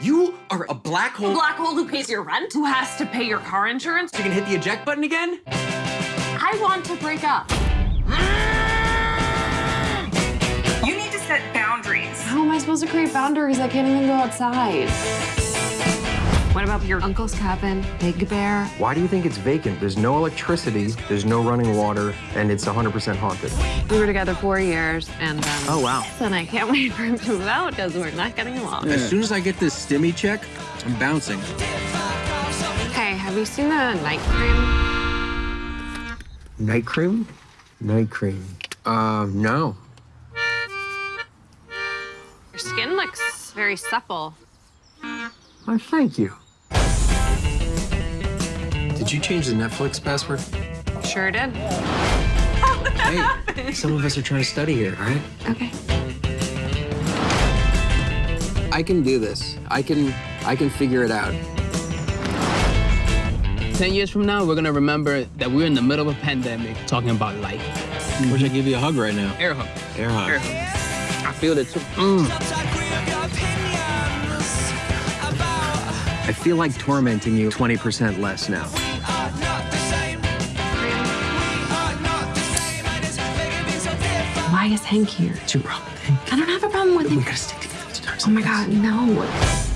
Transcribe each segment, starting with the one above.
You are a black hole. A black hole who pays your rent? Who has to pay your car insurance? You can hit the eject button again? I want to break up. You need to set boundaries. How am I supposed to create boundaries? I can't even go outside. What about your uncle's cabin, Big Bear? Why do you think it's vacant? There's no electricity, there's no running water, and it's 100% haunted. We were together four years, and um, Oh, wow. then I can't wait for him to move out because we're not getting along. As soon as I get this stimmy check, I'm bouncing. Hey, have you seen the night cream? Night cream? Night cream. Uh, no. Your skin looks very supple. Why, thank you. Did you change the Netflix password? Sure did. Hey, some of us are trying to study here, all right? Okay. I can do this. I can, I can figure it out. 10 years from now, we're gonna remember that we're in the middle of a pandemic talking about life. Wish I give you a hug right now. Air hug. Air hug. Air hug. I feel it too. Mm. Mm. I feel like tormenting you 20% less now. Why is Hank here? What's your problem, Hank? I don't have a problem with We him. gotta stick together. Oh my god, no.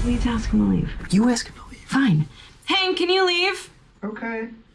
Please ask him to leave. You ask him to leave. Fine. Hank, can you leave? Okay. So different.